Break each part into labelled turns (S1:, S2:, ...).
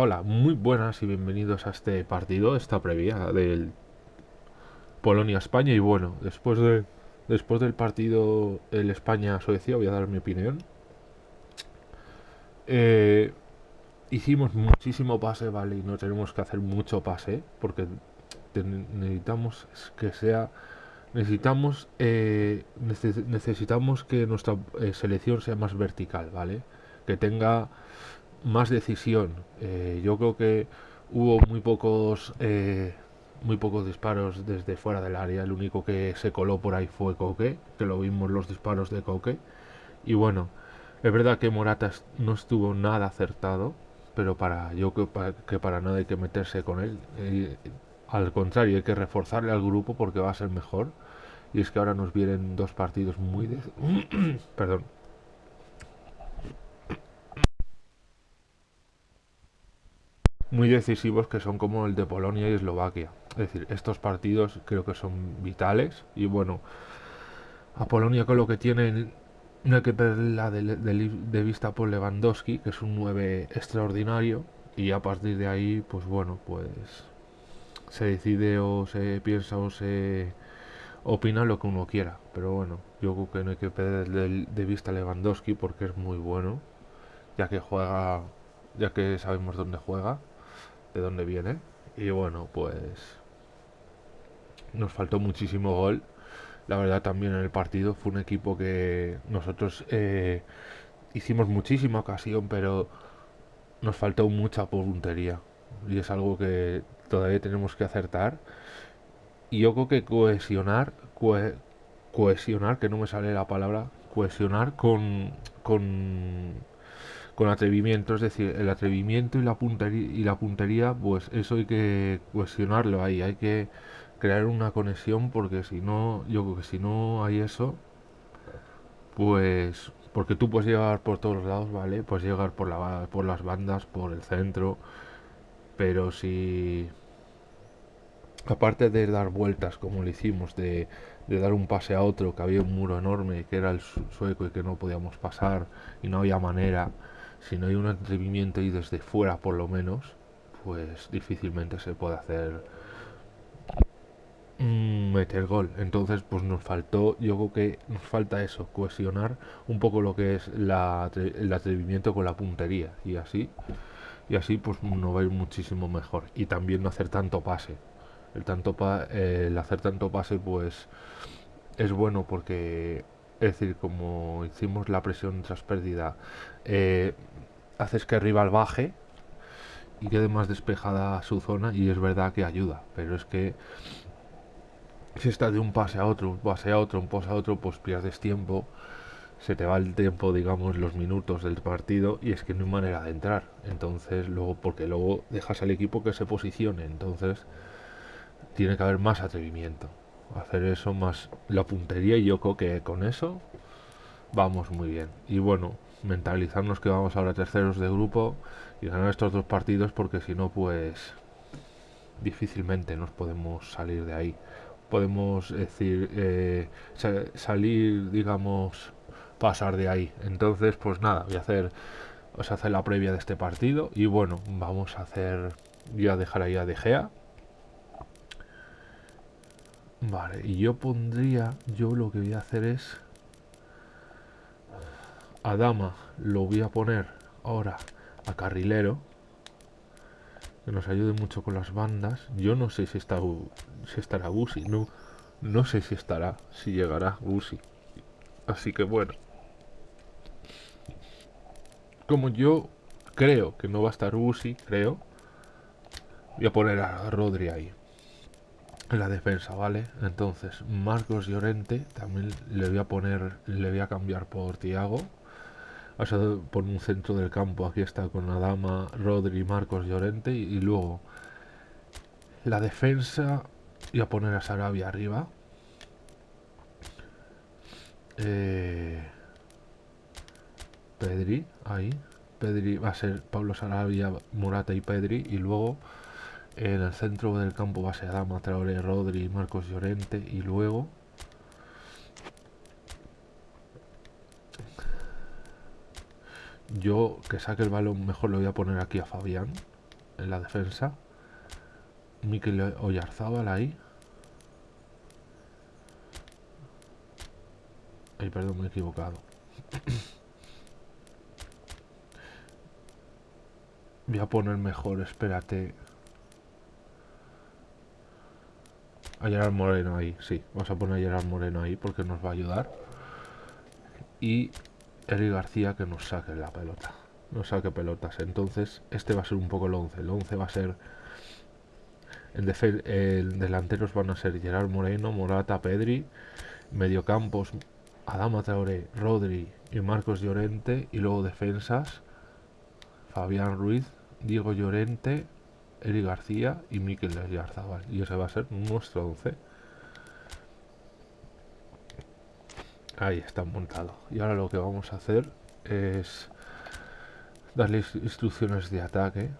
S1: hola, muy buenas y bienvenidos a este partido, esta previa del Polonia-España. Y bueno, después, de, después del partido el España-Suecia voy a dar mi opinión. Eh, hicimos muchísimo pase, vale, y no tenemos que hacer mucho pase, porque necesitamos que sea... Necesitamos, eh, necesitamos que nuestra eh, selección sea más vertical, ¿vale? Que tenga más decisión. Eh, yo creo que hubo muy pocos eh, muy pocos disparos desde fuera del área. El único que se coló por ahí fue Coque, que lo vimos los disparos de Coque. Y bueno, es verdad que Morata no estuvo nada acertado, pero para yo creo que para nada hay que meterse con él. Eh, al contrario, hay que reforzarle al grupo porque va a ser mejor. Y es que ahora nos vienen dos partidos muy de... perdón muy decisivos que son como el de Polonia y Eslovaquia. Es decir, estos partidos creo que son vitales y bueno, a Polonia con lo que tienen no hay que perderla de, de, vista por Lewandowski, que es un 9 extraordinario y a partir de ahí, pues bueno, pues se decide o se piensa o se opina lo que uno quiera. Pero bueno, yo creo que no hay que perder de, de vista a Lewandowski porque es muy bueno, ya que juega, ya que sabemos dónde juega de dónde viene. Y bueno, pues nos faltó muchísimo gol. La verdad también en el partido fue un equipo que nosotros eh, hicimos muchísima ocasión, pero nos faltó mucha puntería. Y es algo que todavía tenemos que acertar. Y yo creo que cohesionar, cohesionar, que no me sale la palabra, cohesionar con, con con atrevimiento, es decir, el atrevimiento y la puntería, y la puntería pues eso hay que cuestionarlo ahí, hay que crear una conexión porque si no, yo creo que si no hay eso, pues porque tú puedes llegar por todos lados, ¿vale? Puedes llegar por, la, por las bandas, por el centro, pero si aparte de dar vueltas como lo hicimos, de, de, dar un pase a otro, que había un muro enorme, que era el sueco y que no podíamos pasar y no había manera, si no hay un atrevimiento y desde fuera por lo menos, pues difícilmente se puede hacer mm, meter gol. Entonces, pues nos faltó, yo creo que nos falta eso, cohesionar un poco lo que es el atrevimiento con la puntería y así y así pues nos va a ir muchísimo mejor y también no hacer tanto pase. El tanto el hacer tanto pase pues es bueno porque es decir, como hicimos la presión tras pérdida, eh, haces que el rival baje y quede más despejada su zona y es verdad que ayuda, pero es que si estás de un pase a otro, un pase a otro, un pase a otro, pues pierdes tiempo, se te va el tiempo, digamos, los minutos del partido y es que no hay manera de entrar. Entonces, luego, porque luego dejas al equipo que se posicione, entonces tiene que haber más atrevimiento hacer eso más la puntería y yo creo que con eso vamos muy bien. Y bueno mentalizarnos que vamos ahora terceros de grupo y ganar estos dos partidos porque si no pues difícilmente nos podemos salir de ahí. Podemos decir eh, salir digamos pasar de ahí. Entonces pues nada voy a hacer os hacer la previa de este partido y bueno vamos a hacer voy a dejar ahí a De Gea Vale, y yo pondría, yo lo que voy a hacer es a dama lo voy a poner ahora a carrilero que nos ayude mucho con las bandas. Yo no sé si está si estará Gusi, no no sé si estará, si llegará Gusi. Así que bueno. Como yo creo que no va a estar Gusi, creo, voy a poner a Rodri ahí la defensa, ¿vale? Entonces, Marcos Llorente también le voy a poner, le voy a cambiar por Tiago. O por un centro del campo, aquí está con Adama, Rodri, Marcos Llorente. Y, y luego, la defensa, voy a poner a Sarabia arriba. Eh, Pedri, ahí. Pedri va a ser Pablo Sarabia, Morata y Pedri. Y luego en el centro del campo va a ser Adama Traoré, Rodri, Marcos Llorente y luego yo que saque el balón mejor lo voy a poner aquí a Fabián en la defensa. Mikel Oyarzábal ahí. Ay, perdón, me he equivocado. Voy a poner mejor, espérate. A Gerard Moreno ahí, sí. Vamos a poner a Gerard Moreno ahí porque nos va a ayudar. Y Eric García que nos saque la pelota. Nos saque pelotas. Entonces, este va a ser un poco el 11. El 11 va a ser... En, el delanteros van a ser Gerard Moreno, Morata, Pedri. Mediocampos, Adama Traoré, Rodri y Marcos Llorente. Y luego defensas, Fabián Ruiz, Diego Llorente, Eri García y Miquel Yarzabal. Y ese va a ser nuestro 11. Ahí está montado. Y ahora lo que vamos a hacer es darle instrucciones de ataque.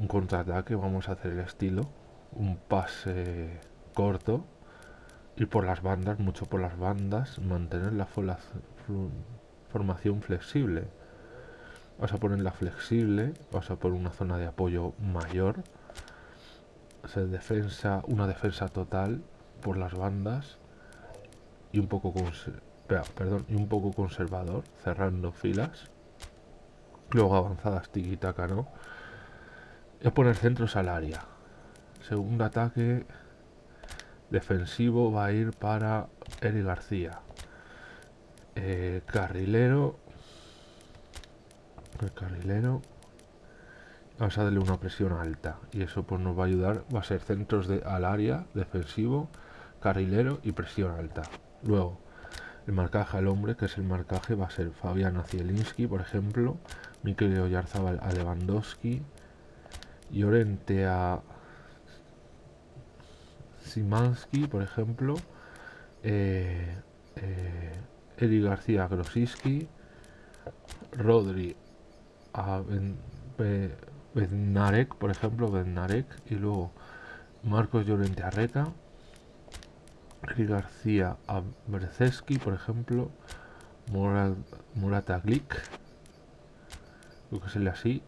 S1: Un contraataque. Vamos a hacer el estilo. Un pase corto. Ir por las bandas, mucho por las bandas. Mantener la formación flexible. Vas a ponerla flexible. Vas a poner una zona de apoyo mayor hacer defensa, una defensa total por las bandas y un poco perdón, y un poco conservador, cerrando filas. Luego avanzadas tiquitaca, ¿no? A poner centros al área. Segundo ataque defensivo va a ir para Eri García. Eh, carrilero. El carrilero vamos a darle una presión alta y eso pues nos va a ayudar va a ser centros de, al área defensivo carrilero y presión alta. Luego el marcaje al hombre que es el marcaje va a ser Fabián por ejemplo Mikel Oyarzabal a Lewandowski Llorente a Simansky por ejemplo eh, eh García a Grosiski Rodri Bednarek, por ejemplo, Bednarek, y luego Marcos Llorente Arreta, Eri García por ejemplo, Murat, Murata Glick, lo que se así,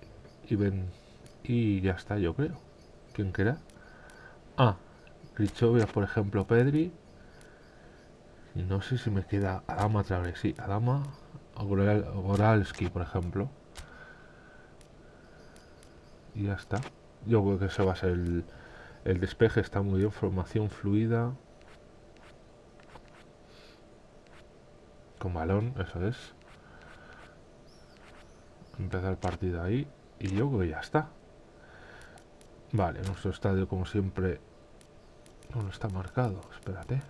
S1: y Ben, y ya está, yo creo. ¿Quién queda? Ah, Richovia, por ejemplo, Pedri. No sé si me queda Adama Traoré, sí, Adama, Goralski, por ejemplo y ya está. Yo creo que eso va a ser el, despeje, está muy bien, formación fluida. Con balón, eso es. Empezar el partido ahí y yo creo que ya está. Vale, nuestro estadio como siempre no está marcado, espérate.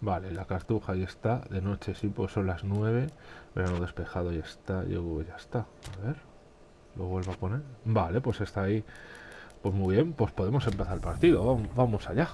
S1: Vale, la cartuja ya está, de noche sí, pues son las 9, verano despejado ya está, yo creo ya está. A ver. Lo vuelvo a poner. Vale, pues está ahí. Pues muy bien, pues podemos empezar el partido. Vamos allá.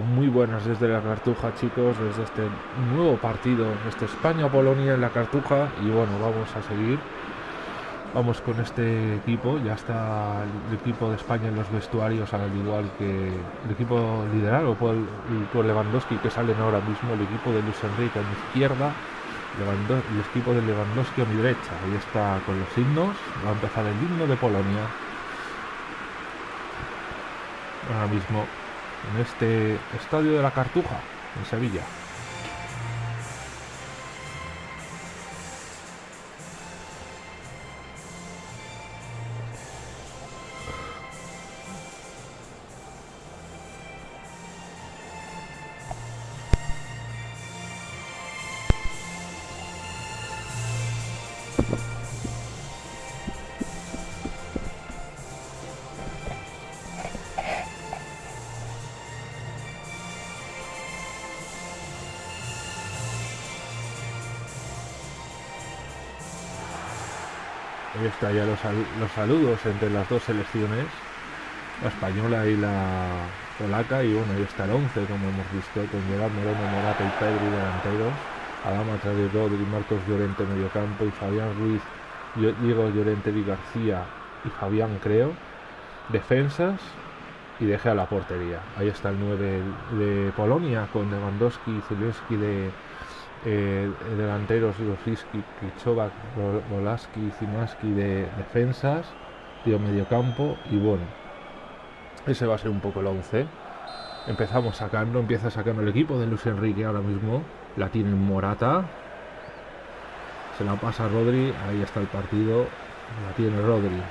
S1: muy buenas desde la Cartuja, chicos, desde este nuevo partido, este España-Polonia en la Cartuja. Y bueno, vamos a seguir. Vamos con este equipo. Ya está el equipo de España en los vestuarios, al igual que el equipo liderado por, por Lewandowski, que salen ahora mismo. El equipo de Luis Enrique a mi izquierda, el equipo de Lewandowski a mi derecha. Ahí está con los himnos. Va a empezar el himno de Polonia. Ahora mismo en este estadio de la Cartuja, en Sevilla. Saludos entre las dos selecciones, la española y la polaca. Y bueno, ahí está el 11, como hemos visto, con Gerard Moreno, Morata y Pedri delanteros. Adama de Rodri, Marcos Llorente medio campo y Fabián Ruiz, Diego Llorente y García y Fabián creo. Defensas y deje a la portería. Ahí está el 9 de Polonia con Lewandowski, Zelensky de eh, delanteros, Rosiski, Kichova, Volaski, Zimaski de defensas, medio mediocampo y bueno, ese va a ser un poco el 11. Empezamos sacando, empieza sacando el equipo de Luis Enrique ahora mismo, la tiene Morata, se la pasa Rodri, ahí está el partido, la tiene Rodri,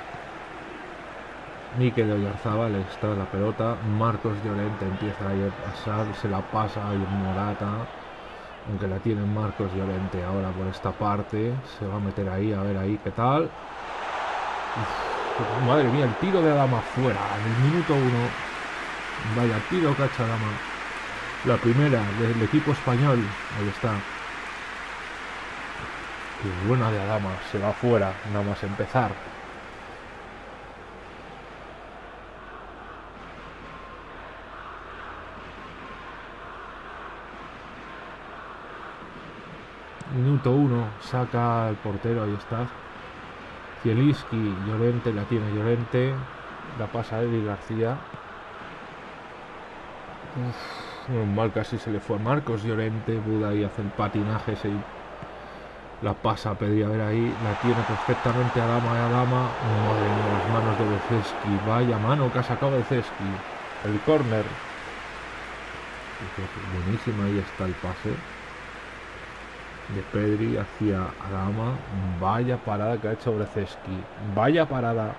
S1: Mikel Oyarzábal está la pelota. Marcos Llorente empieza a pasar. Se la pasa a Morata. Aunque la tiene Marcos Llorente ahora por esta parte. Se va a meter ahí, a ver ahí qué tal. madre mía, el tiro de Adama fuera. En el minuto uno. Vaya tiro cacha Adama. La primera del equipo español. Ahí está. Y buena de Adama. Se va fuera. Nada más empezar. Minuto 1, saca el portero, ahí está. Zieliski, Llorente, la tiene Llorente. La pasa a Eddie García. mal casi se le fue Marcos Llorente. Buda ahí hace el patinaje. Se la pasa a a ver ahí. La tiene perfectamente a Dama y a Dama. Madre las manos de Beceski. Vaya mano que ha sacado Beceski. El córner. Buenísima, ahí está el pase de Pedri hacia Adama. Vaya parada que ha hecho Breceski. Vaya parada.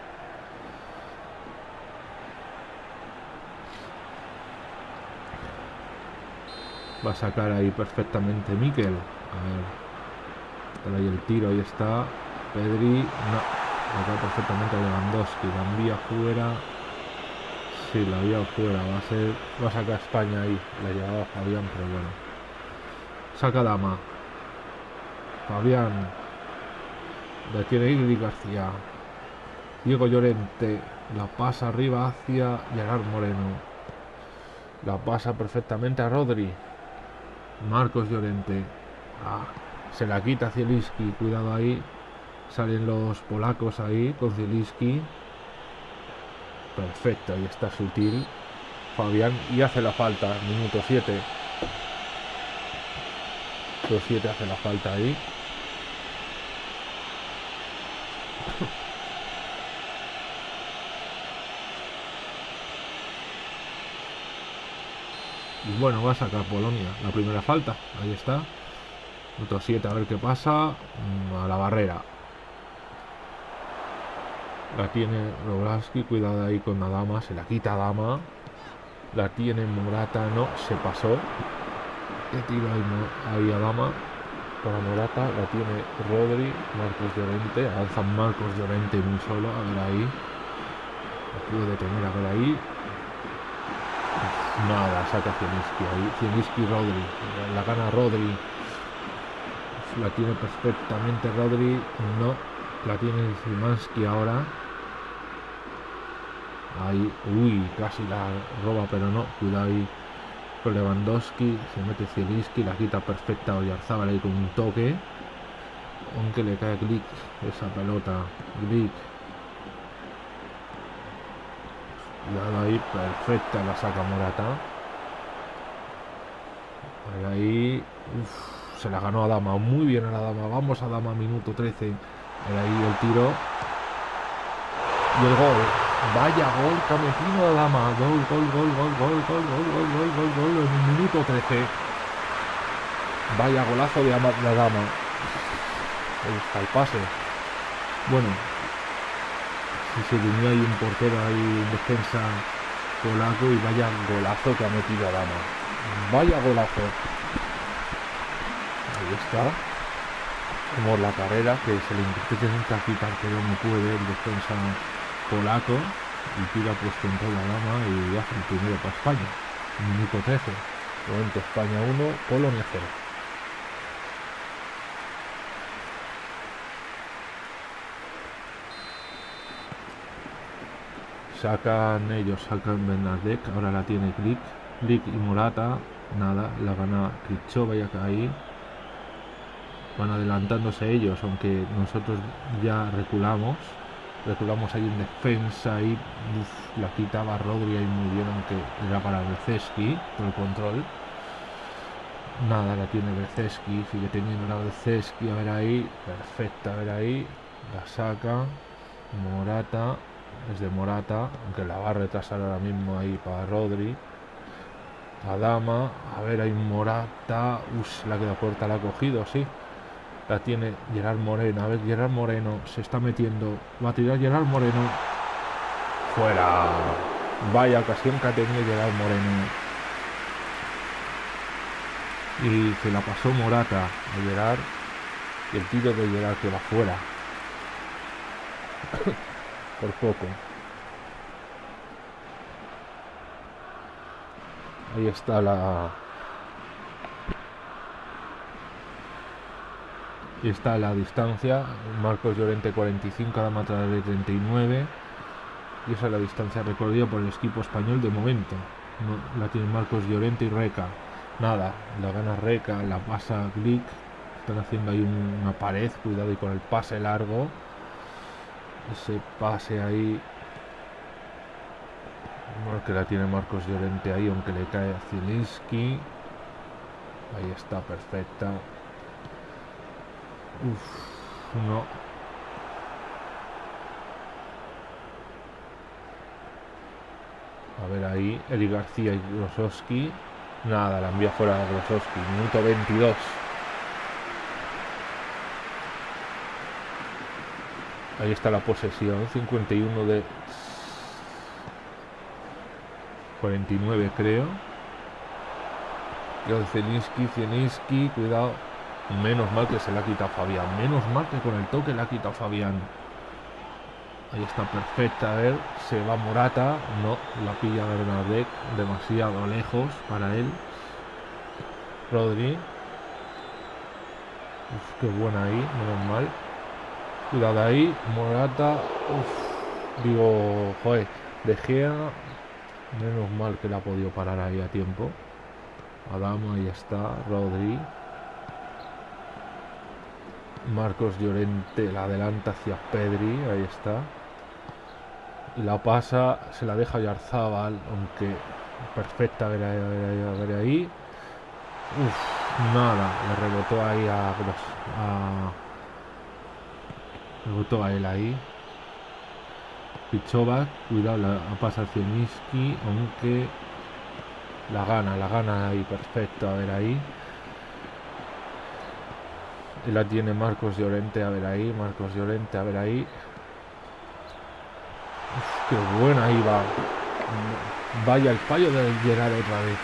S1: Va a sacar ahí perfectamente Miquel. A ver. ahí el tiro, ahí está. Pedri. No. Acá perfectamente Lewandowski. La envía fuera. Sí, la envía fuera. Va a ser. Va a sacar España ahí. La llevaba Fabián, pero bueno. Saca Dama. Fabián. La tiene Ingrid García. Diego Llorente. La pasa arriba hacia Gerard Moreno. La pasa perfectamente a Rodri. Marcos Llorente. Ah, se la quita Zielinski. Cuidado ahí. Salen los polacos ahí con Zielinski. Perfecto, ahí está sutil. Fabián y hace la falta. Minuto 7. Minuto 7 hace la falta ahí. Bueno, va a sacar Polonia la primera falta. Ahí está. Otro 7, a ver qué pasa. Mm, a la barrera. La tiene Roblaski, cuidado ahí con la dama, se la quita Dama. La tiene Morata, no, se pasó. Que tiro ahí, a Dama. Para Morata, la tiene Rodri, Marcos Llorente. Alza Marcos Llorente muy solo, a ver ahí. Puede detener, a ver ahí. Nada, saca Zieliski ahí. Zieliski Rodri. La gana Rodri. La tiene perfectamente Rodri. No. La tiene Zimanski ahora. Ahí. Uy, casi la roba, pero no. Cuidado ahí con Lewandowski. Se mete Zieliski. La quita perfecta Oyarzábal ahí con un toque. Aunque le cae Glick esa pelota. Glick Ahí, perfecta la saca Morata. Ahí, se la ganó a Dama, muy bien a la Dama. Vamos a Dama, minuto 13. Ahí el tiro. Y el gol. Vaya gol metido a Dama. Gol, gol, gol, gol, gol, gol, gol, gol, gol, gol, gol, en minuto 13. Vaya golazo de la Dama. Ahí está el pase. Bueno, y se unió ahí un portero ahí en defensa polaco y vaya golazo que ha metido a Dama. Vaya golazo. Ahí está. Como la carrera que se le intenta quitar pero no puede el defensa polaco y tira pues con toda la dama y hace el primero para España. Minuto 13. Momento España 1, Polonia 0. Sacan ellos, sacan Bernadette, ahora la tiene Click, Click y Morata, nada, la gana Krichova ya ahí, van adelantándose ellos, aunque nosotros ya reculamos. Reculamos ahí en defensa y la quitaba Rodri ahí muy bien, aunque era para Berceski por el control. Nada, la tiene Berceski, sigue teniendo la Berceski, a ver ahí, perfecta, a ver ahí, la saca, Morata, es de Morata, aunque la va a retrasar ahora mismo ahí para Rodri. Adama, a ver, hay Morata, uff, la queda puerta, la ha cogido, sí. La tiene Gerard Moreno, a ver, Gerard Moreno se está metiendo, va a tirar Gerard Moreno. Fuera. Vaya ocasión que ha tenido Gerard Moreno. Y se la pasó Morata a Gerard. Y el tiro de Gerard que va fuera. Por poco. Ahí está la... Y está la distancia. Marcos Llorente 45, Adama de 39. Y esa es la distancia recorrida por el equipo español de momento. la tienen Marcos Llorente y Reca. Nada, la gana Reca, la pasa Glick. Están haciendo ahí una pared, cuidado y con el pase largo. Ese pase ahí que la tiene Marcos Llorente ahí, aunque le cae a Zielinski. Ahí está, perfecta. Uf, no. A ver ahí, Eli García y Grosowski. Nada, la envía fuera a Grosowski. Minuto 22. Ahí está la posesión. 51 de 49 creo. Y Zielinski, Zielinski, cuidado. Menos mal que se la ha quitado Fabián. Menos mal que con el toque le ha quitado Fabián. Ahí está perfecta. A ver, se va Morata. No, la pilla Bernadette. Demasiado lejos para él. Rodri. Qué buena ahí, menos mal. Cuidado ahí. Morata. Uf, digo, joder. De Gea Menos mal que la ha podido parar ahí a tiempo. Adama, ahí está. Rodri. Marcos Llorente la adelanta hacia Pedri. Ahí está. La pasa, se la deja Yarzábal, aunque perfecta, ver ahí, ver ver ahí. Nada, le rebotó ahí a rebotó a él ahí. Pichova, cuidado, la pasa Zieniski, aunque la gana, la gana ahí, perfecto, a ver ahí. La tiene Marcos Llorente, a ver ahí, Marcos Llorente, a ver ahí. qué buena va. Vaya el fallo de Gerard otra vez.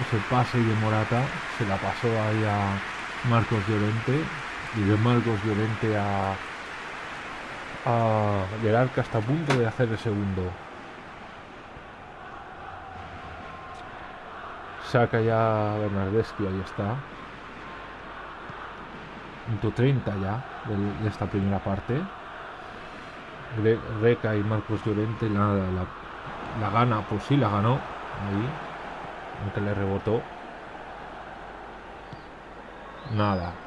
S1: Ese pase de Morata se la pasó ahí a Marcos Llorente y de Marcos Llorente a a que hasta a punto de hacer el segundo. Saca ya Bernardeschi, ahí está. Punto 30 ya de, esta primera parte. Reca y Marcos Llorente la, la, gana, pues sí la ganó. Ahí. Aunque le rebotó. Nada.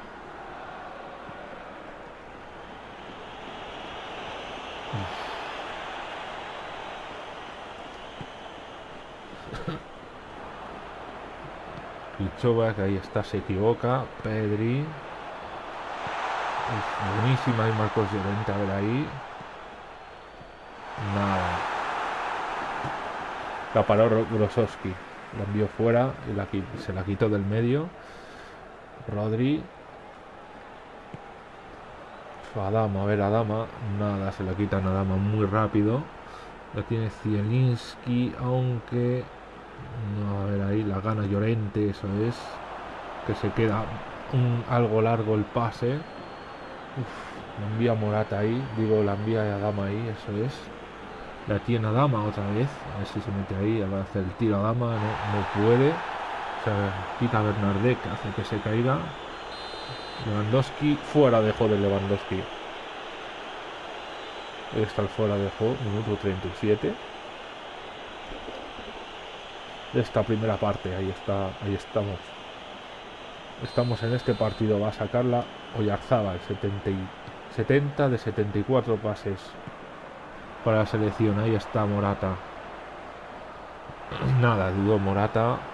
S1: Que ahí está, se equivoca. Pedri. buenísima y Marcos Llorente, a ver ahí. Nada. La paró Grosowski. La envió fuera y la, se la quitó del medio. Rodri. Adama, a ver, Adama. Nada, se la quita a Adama muy rápido. La tiene Zielinski, aunque no, a ver ahí, la gana Llorente, eso es. Que se queda un, algo largo el pase. la envía Morata ahí, digo, la envía a Dama ahí, eso es. La tiene a Dama otra vez, a ver si se mete ahí, va a hacer el tiro a Dama, no, puede. O sea, quita a Bernardek, hace que se caiga. Lewandowski, fuera de de Lewandowski. Está el fuera de juego, minuto 37 de esta primera parte. Ahí está, ahí estamos. estamos en este partido. Va a sacarla Oyarzábal, 70, 70 de 74 pases para la selección. Ahí está Morata. Nada, dudo Morata.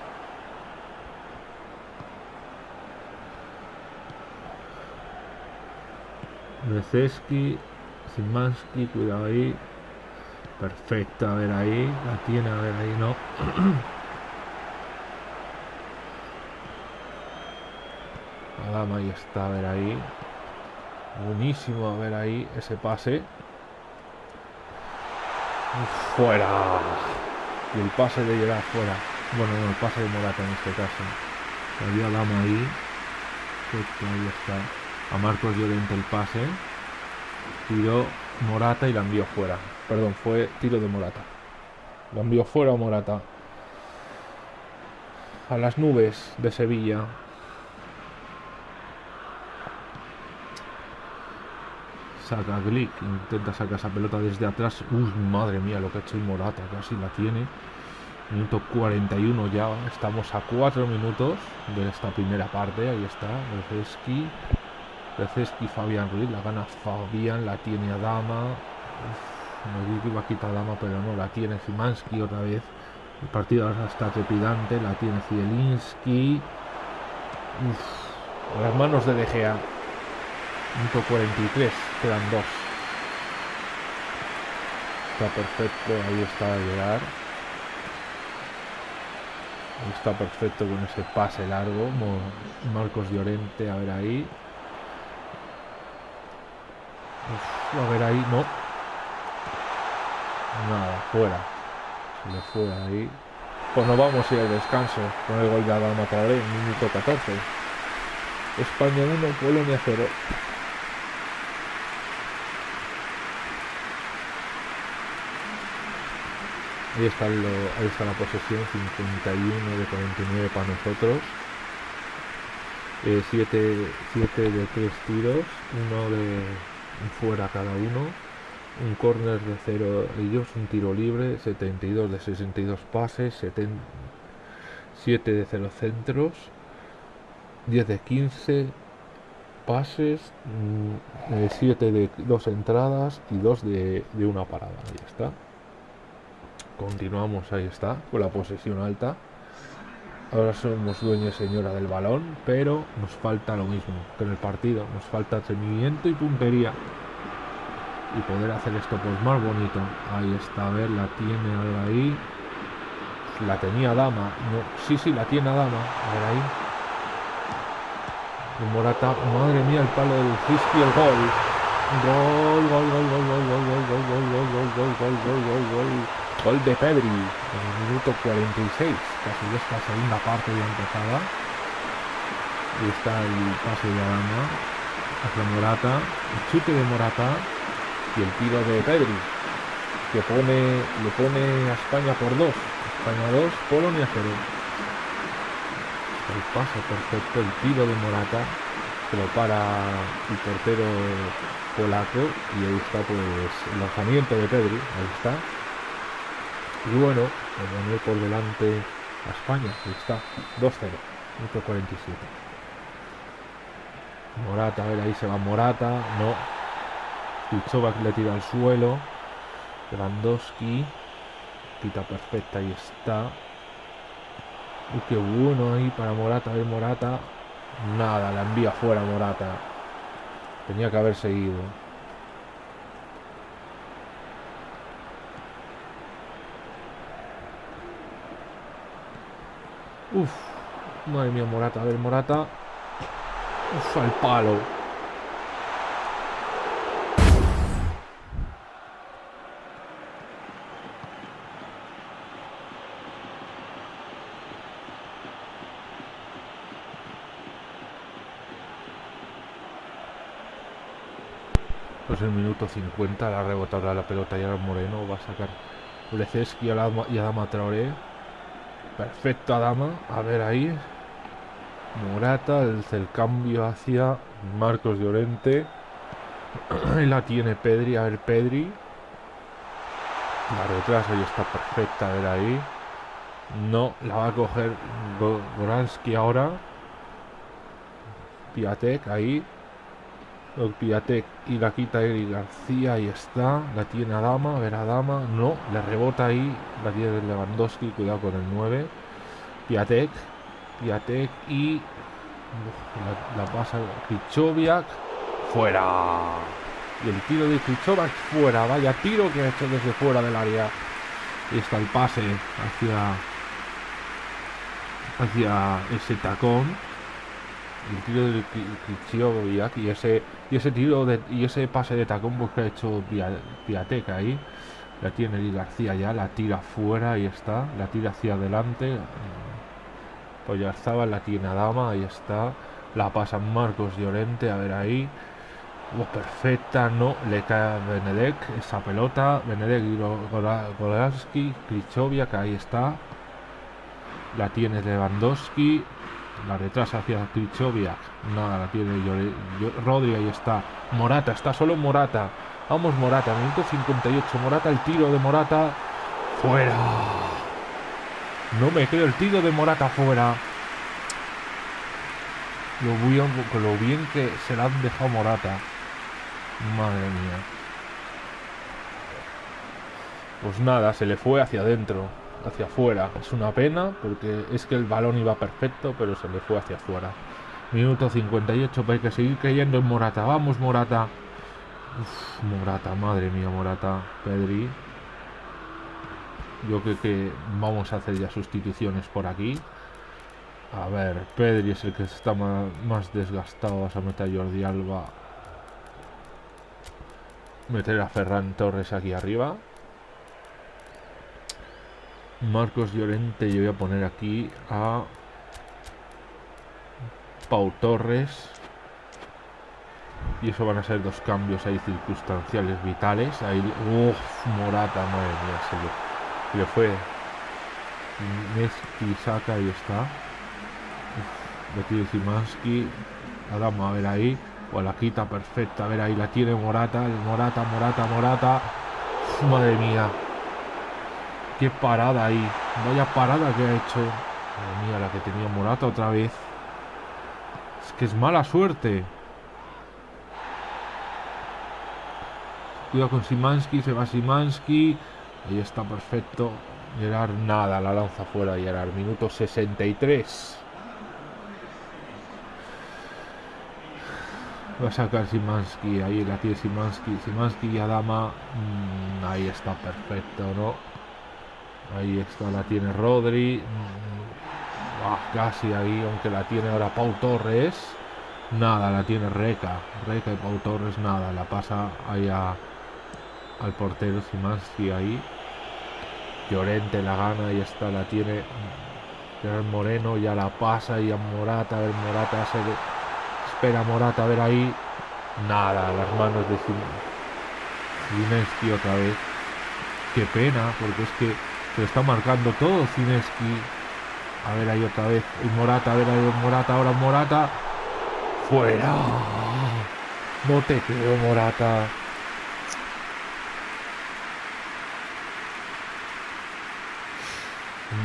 S1: Neceski, Simansky, cuidado ahí. Perfecto, a ver ahí. La tiene, a ver ahí, no. Adama ahí está, a ver ahí. Buenísimo, a ver ahí ese pase. fuera. Y el pase de llegar fuera. Bueno, no, el pase de Morata en este caso. Había Adama ahí. ahí está. A Marcos Llorente el pase. Tiró Morata y la envió fuera. Perdón, fue tiro de Morata. La envió fuera Morata. A las nubes de Sevilla. Saca Glick, intenta sacar esa pelota desde atrás. Uy, madre mía, lo que ha hecho el Morata, casi la tiene. Minuto 41 ya, estamos a 4 minutos de esta primera parte. Ahí está, Receski. Receski, Fabián Ruiz, la gana Fabián, la tiene Adama. me di que iba a quitar Adama, pero no, la tiene Zimanski otra vez. El partido ahora está trepidante, la tiene Zielinski. las manos de De Gea. 43, quedan dos. Está perfecto, ahí está a llegar. Está perfecto con ese pase largo. Marcos Llorente, a ver ahí. a ver ahí, no. Nada, fuera. Se le fue ahí. Pues nos vamos a ir al descanso con el gol de Adama Traoré minuto 14. España 1, Polonia 0. Ahí está, ahí está la posesión, 51 de 49 para nosotros. 7 eh, de 3 tiros, uno de fuera cada uno. Un corner de 0 ellos, un tiro libre, 72 de 62 pases, 7 de 0 centros, 10 de 15 pases, 7 mm, de 2 entradas y 2 de, de una parada. Ahí está. Continuamos, ahí está, con la posesión alta. Ahora somos dueños señora del balón, pero nos falta lo mismo que en el partido. Nos falta seguimiento y puntería. Y poder hacer esto pues más bonito. Ahí está, a ver, la tiene, ahí. La tenía Dama. No, sí, sí, la tiene Dama. A ver ahí. Morata, madre mía, el palo del Frisky, el gol. Gol, gol, gol, gol, gol, gol, gol, gol, gol, gol, gol, gol, gol, gol, gol, gol. Gol de Pedri en el minuto 46, casi esta segunda parte ya empezada. Y está el pase de Arana hacia Morata, el chute de Morata y el tiro de Pedri, que pone, le pone a España por dos. España 2, Polonia 0. El pase perfecto, el tiro de Morata, que lo para el portero polaco y ahí está pues el lanzamiento de Pedri, ahí está y bueno, poner por delante a España, ahí está, 2-0, 47. Morata, a ver, ahí se va Morata, no. Pichova le tira al suelo. Lewandowski, quita perfecta, ahí está. Uy, qué bueno ahí para Morata, a ver Morata. Nada, la envía fuera Morata. Tenía que haber seguido. Uf, madre mía, Morata. A ver, Morata. Uf, al palo. Pues el minuto 50 la rebotado la pelota y ahora Moreno va a sacar Lezeski y Adama Traoré Perfecto, Adama. A ver ahí. Morata, el, el cambio hacia Marcos Llorente. la tiene Pedri. A ver, Pedri. La retraso y está perfecta. A ver ahí. No, la va a coger Goransky ahora. Piatek ahí. Piatek y la quita Eric García, ahí está. La tiene Adama, a ver Adama. No, le rebota ahí. La tiene Lewandowski, cuidado con el 9. Piatek, Piatek y la, la pasa Krichoviak. Fuera. Y el tiro de Krichoviak fuera. Vaya tiro que ha hecho desde fuera del área. Y está el pase hacia hacia ese tacón el tiro de Krichoviak y ese y ese tiro de, y ese pase de tacón pues que ha hecho Piateca ahí. La tiene Di García ya la tira fuera y está la tira hacia adelante. Pues ya estaba la tiene Adama ahí está. La pasa Marcos Llorente a ver ahí. Oh, perfecta no le cae a Benedek esa pelota. Benedek y Golarski Krichoviak ahí está. La tiene Lewandowski, la retrasa hacia Krichoviak, nada, la tiene Rodri, ahí está, Morata, está solo Morata, vamos Morata, minuto 58, Morata, el tiro de Morata, fuera, no me creo, el tiro de Morata fuera, lo bien, lo bien que se la han dejado Morata, madre mía. Pues nada, se le fue hacia adentro hacia afuera. Es una pena porque es que el balón iba perfecto, pero se le fue hacia afuera. Minuto 58, pero hay que seguir creyendo en Morata. Vamos, Morata. Morata, madre mía, Morata. Pedri. Yo creo que vamos a hacer ya sustituciones por aquí. A ver, Pedri es el que está más, desgastado. Vas a meter a Jordi Alba. Meter a Ferran Torres aquí arriba. Marcos Llorente, yo voy a poner aquí a Pau Torres. Y eso van a ser dos cambios ahí circunstanciales vitales. Ahí, uff, Morata, madre mía, se le, fue. Messi saca, ahí está. Betty Simansky. Adama, a ver ahí. O la quita perfecta, a ver ahí la tiene Morata. Morata, Morata, Morata. madre mía. Qué parada ahí. Vaya parada que ha hecho. Madre mía, la que tenía Morata otra vez. Es que es mala suerte. Cuidado con Simansky, se va Simansky. Ahí está perfecto. Gerard nada, la lanza fuera Gerard. Minuto 63. Va a sacar Simansky, ahí la tiene Simansky, Simansky y Adama, mm, ahí está perfecto, ¿no? Ahí está, la tiene Rodri. Casi ahí, aunque la tiene ahora Pau Torres. Nada, la tiene Reca. Reca y Pau Torres, nada. La pasa ahí al portero Simansky ahí. Llorente la gana y está, la tiene Gerard Moreno, ya la pasa y a Morata, a ver Morata se espera Morata a ver ahí. Nada, las manos de Simansky otra vez. Qué pena, porque es que se está marcando todo Cineski. A ver ahí otra vez. Y Morata, a ver ahí Morata, ahora Morata. Fuera. No te creo, Morata.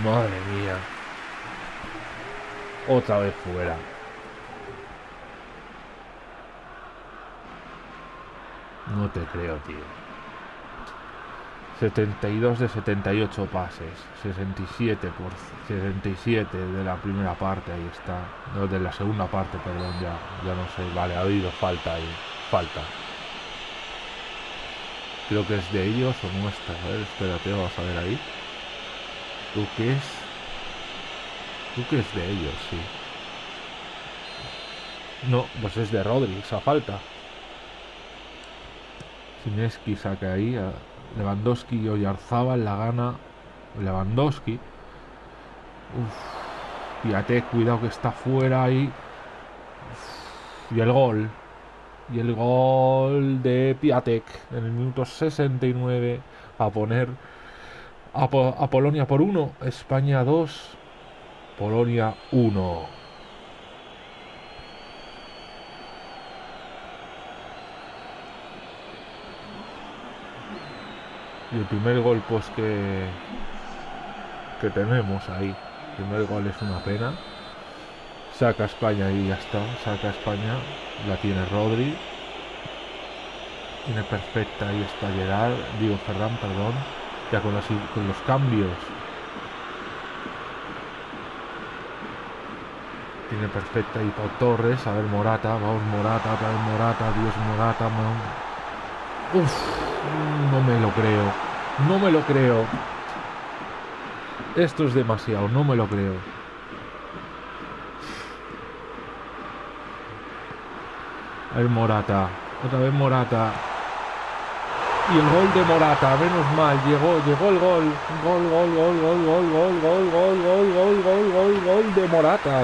S1: Madre mía. Otra vez fuera. No te creo, tío. 72 de 78 pases, 67 por 67 de la primera parte, ahí está. No, de la segunda parte, perdón, ya, ya no sé. Vale, ha habido falta ahí, falta. Creo que es de ellos o nuestra. A ver, espérate, vamos a ver ahí. ¿Tú qué es? ¿Tú qué es de ellos? Sí. No, pues es de Rodri, esa falta. Sineski saca ahí a Lewandowski y Oyarzábal la gana Lewandowski. Uf, fíjate, cuidado que está fuera ahí. y el gol. Y el gol de Piatek en el minuto 69 a poner a, Polonia por 1, España 2, Polonia 1. Y el primer gol pues que que tenemos ahí el primer gol es una pena Saca España y ya está. Saca España. La tiene Rodri. Tiene perfecta. Ahí está Gerard. Digo Ferran, perdón. Ya con, con los cambios. Tiene perfecta y Pau Torres. A ver, Morata. Vamos, Morata. Otra Morata. Dios, Morata. Uf, no me lo creo. No me lo creo. Esto es demasiado. No me lo creo. Ver, Morata. Otra vez Morata. Y el gol de Morata, menos mal, llegó, llegó el gol. Gol, gol, gol, gol, gol, gol, gol, gol, gol, gol, gol, gol, gol de Morata.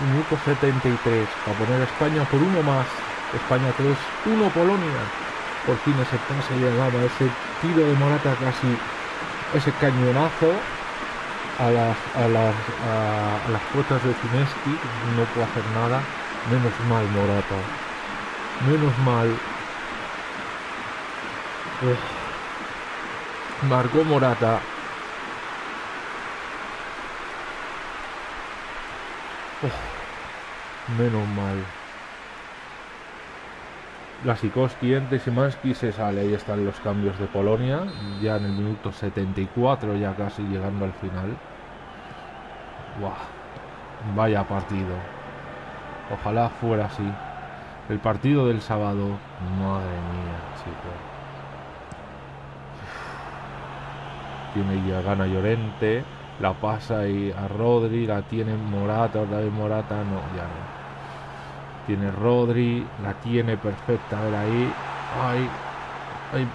S1: Minuto 73. Para poner a España por uno más. España 3, 1 Polonia. Por fin ese pase llegaba, ese tiro de Morata casi, ese cañonazo a las, a las, a, las puertas de Fineski. No puede hacer nada. Menos mal Morata. Menos mal. Marcó Morata. menos mal. La Sikoski entre Simanski se sale. Ahí están los cambios de Polonia. Ya en el minuto 74, ya casi llegando al final. Vaya partido. Ojalá fuera así. El partido del sábado. Madre mía, chicos. Tiene ya gana Llorente. La pasa y a Rodri. La tiene Morata. Otra vez Morata. No, ya no. Tiene Rodri. La tiene perfecta. A ver ahí. Ay. Ay,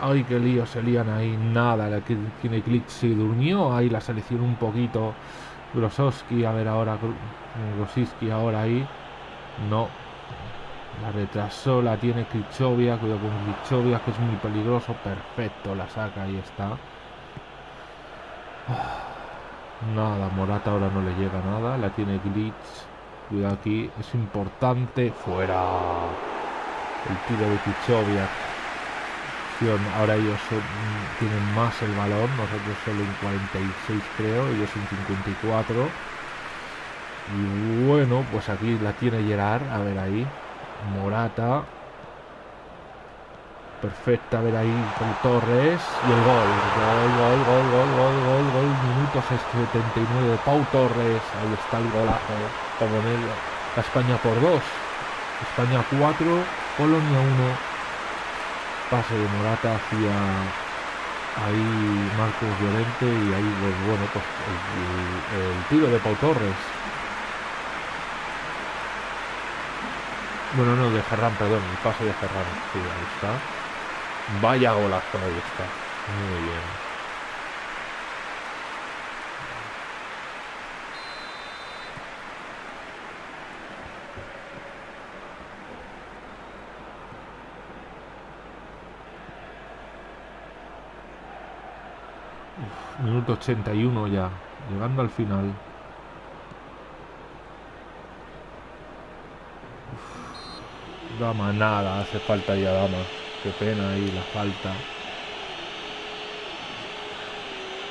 S1: ay, qué lío se lían ahí. Nada. La que tiene clic se durmió. Ahí la selección un poquito. Grosowski. A ver ahora. Grosiski ahora ahí. No, la retrasó, la tiene Krichovia, cuidado con Krichovia que es muy peligroso, perfecto, la saca, ahí está. Nada, Morata ahora no le llega nada, la tiene Glitch, cuidado aquí, es importante, fuera. El tiro de Krichovia. Ahora ellos tienen más el balón, nosotros solo en 46 creo, ellos en 54. Y bueno, pues aquí la tiene Gerard, a ver ahí. Morata. Perfecta, a ver ahí con Torres. Y el gol. Gol, gol, gol, gol, gol, gol, gol. Minuto 79 de Pau Torres. Ahí está el golazo. Poner la España por dos. España 4, Polonia 1. Pase de Morata hacia ahí Marcos Llorente y ahí pues, bueno pues el tiro de Pau Torres Bueno, no, de Ferran, perdón, el paso de Ferran. Sí, ahí está. Vaya golazo, ahí está. Muy bien. Minuto 81 ya, llegando al final. Dama, nada, hace falta ya Dama. Qué pena ahí la falta.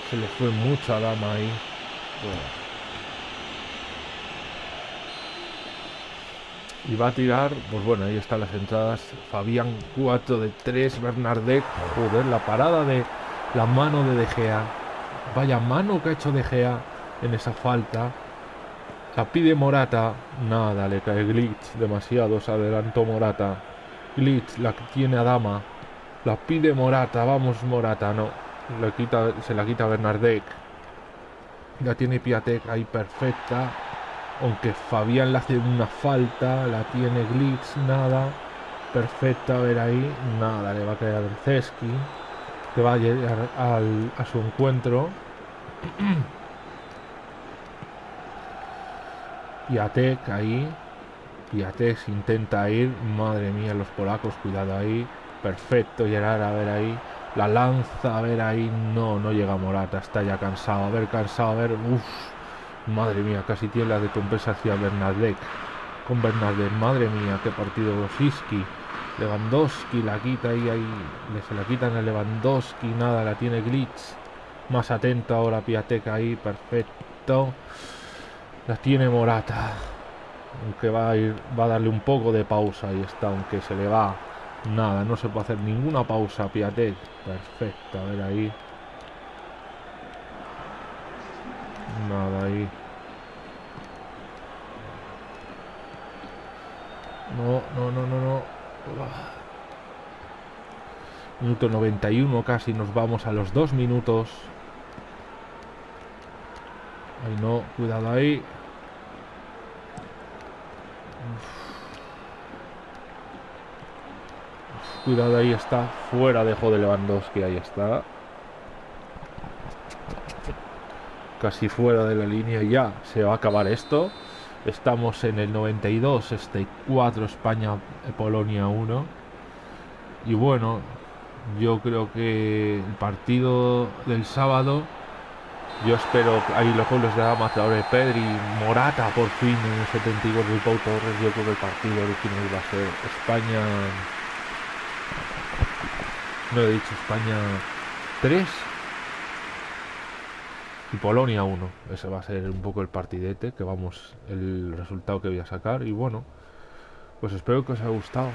S1: Se le fue mucha Dama ahí. Y va a tirar, pues bueno, ahí están las entradas. Fabián 4 de 3, Bernardet. Joder, la parada de la mano de De Gea. Vaya mano que ha hecho De Gea en esa falta. La pide Morata. Nada, le cae Glitch. Demasiado se adelantó Morata. Glitch la tiene a Dama. La pide Morata. Vamos Morata. No. Le quita, se la quita Bernardek. La tiene Piatek ahí perfecta. Aunque Fabián le hace una falta. La tiene Glitch. Nada. Perfecta. A ver ahí. Nada. Le va a caer a Ceski. Que va a llegar a su encuentro. Piatek ahí. Piatek intenta ir. Madre mía, los polacos, cuidado ahí. Perfecto, Gerard, a ver ahí. La lanza, a ver ahí. No, no llega Morata, está ya cansado. A ver, cansado, a ver. Uff. Madre mía, casi tiene la de compensa hacia Bernadette. Con Bernadette, madre mía, qué partido Rosiski. Lewandowski la quita ahí, ahí. Se la quitan a Lewandowski, nada, la tiene Glitch. Más atento ahora Piatek ahí, perfecto. La tiene Morata. Aunque va a ir, va a darle un poco de pausa. y está, aunque se le va. Nada, no se puede hacer ninguna pausa. Piatet. Perfecto, a ver ahí. Nada ahí. No, no, no, no, no. Minuto 91 casi, nos vamos a los dos minutos. Ay no, cuidado ahí. Cuidado ahí está, fuera dejo de Lewandowski, ahí está. Casi fuera de la línea ya, se va a acabar esto. Estamos en el 92, este 4 España, Polonia 1. Y bueno, yo creo que el partido del sábado, yo espero ahí los goles de de Pedri, Morata por fin en el 72 de Pau Torres. Yo creo que el partido original va a ser España. No he dicho España 3 y Polonia 1. Ese va a ser un poco el partidete, que vamos, el resultado que voy a sacar. Y bueno, pues espero que os haya gustado.